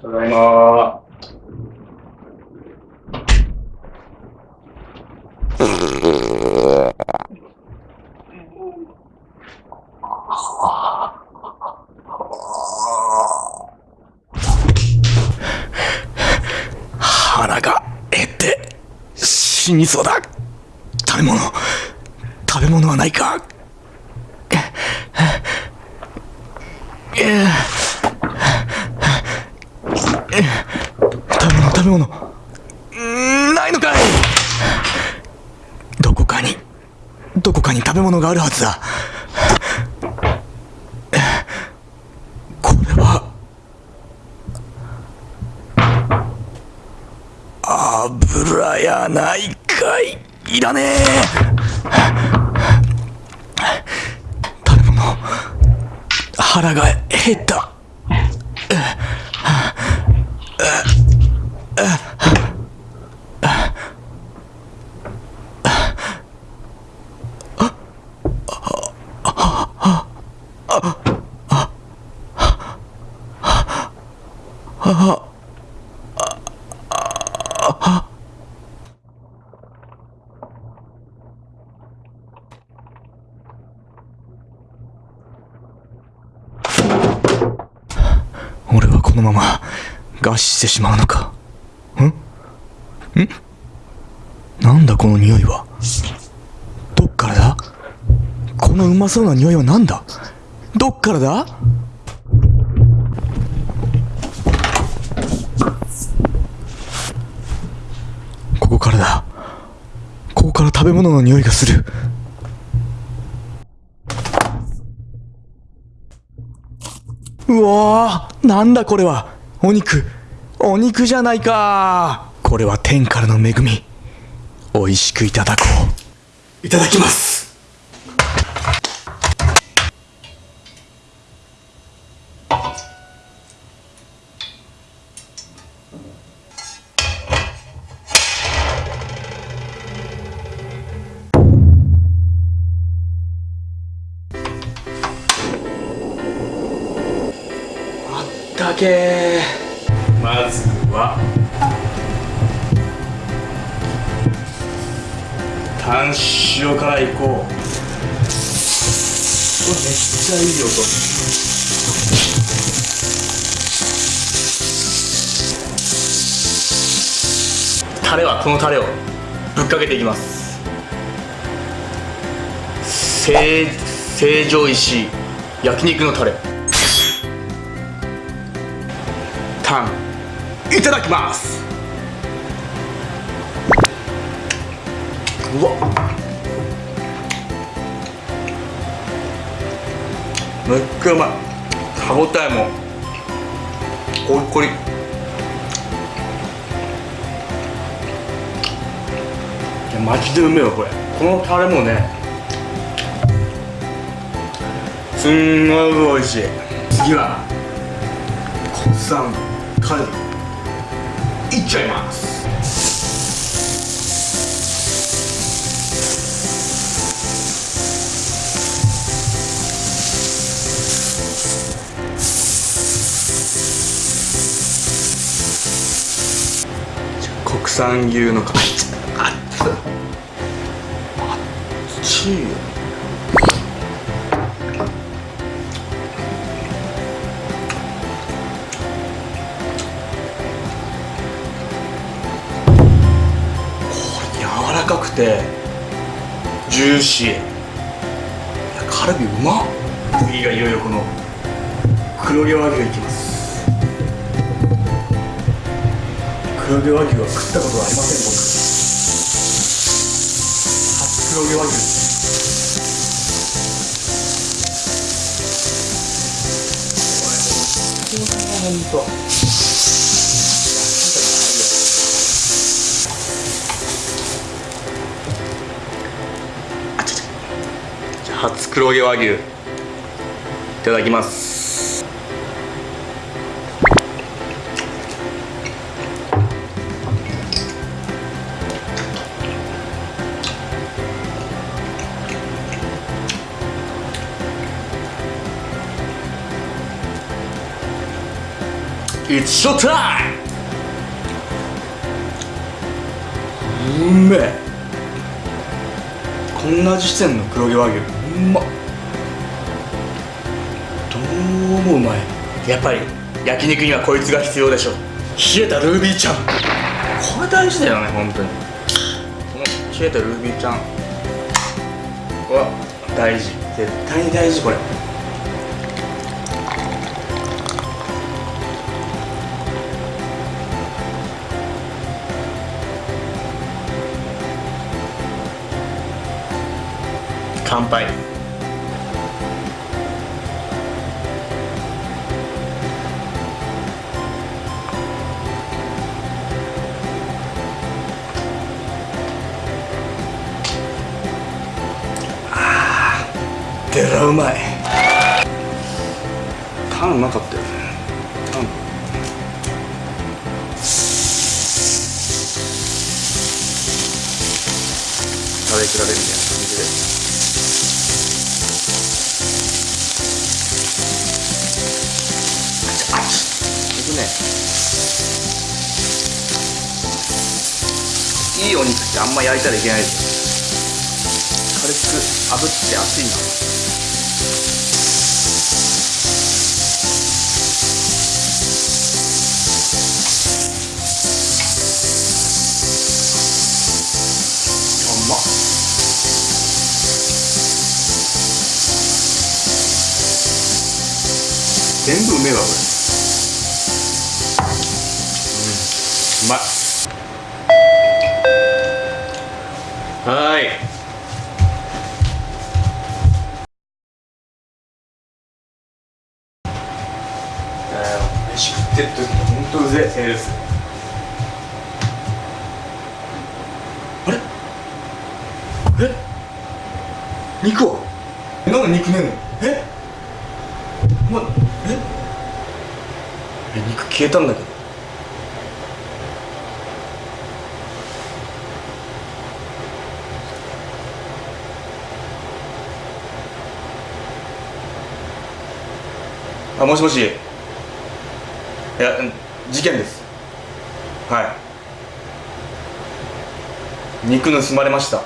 ただいま腹が減って死にそうだ。食べ物。食べ物はないか。食べ物食べ物。うーないのかい。どこかにどこかに食べ物があるはずだ。これは油やないかいいらねえ。食べ物腹が減った。俺はこのまま餓死してしまうのか？ん？ん？なんだこの匂いは？どっからだ？このうまそうな匂いはなんだ？どっからだ？べ物の匂いがする。うわーなんだこれは。お肉。お肉じゃないか。これは天からの恵み。美味しくいただこう。いただきます。ったけまずはタン塩からいこうわめっちゃいい音。タレはこのタレをぶっかけていきます。成城石焼肉のタレ。タンいただきます。うわ。めっちゃうまい。歯ごたえも。コリコリ。いやマジでうめえよこれ。このタレもね。すんごい美味しい。次は国産。カルビいっちゃいます国産牛のかあっあっちいよくてジューシー。いやカルビうまっ。次がいよいよこの黒毛和牛いきます。黒毛和牛は食ったことはありません僕。初黒毛和牛。これほんとじゃあ初黒毛和牛。いただきます。It's show time! うめえ。こんな味してんの黒毛和牛。まっ。どうもうまい？やっぱり焼肉にはこいつが必要でしょ。冷えたルービーちゃん。これ大事だよね本当に。この冷えたルービーちゃん。は大事。絶対に大事これ乾杯。あーでらうまい。タンうまかったよね。タン食べ比べみたいな。ね。いいお肉ってあんま焼いたらいけない。です軽く炙って熱いな。うまっ。全部うめえわこれうんうまいはーいえー飯食ってる時ほんとうぜえセールス。あれ？え？肉はなんで肉ねえの？え？ま、え？え肉消えたんだけどあもしもし。いや事件です。はい。肉盗まれました。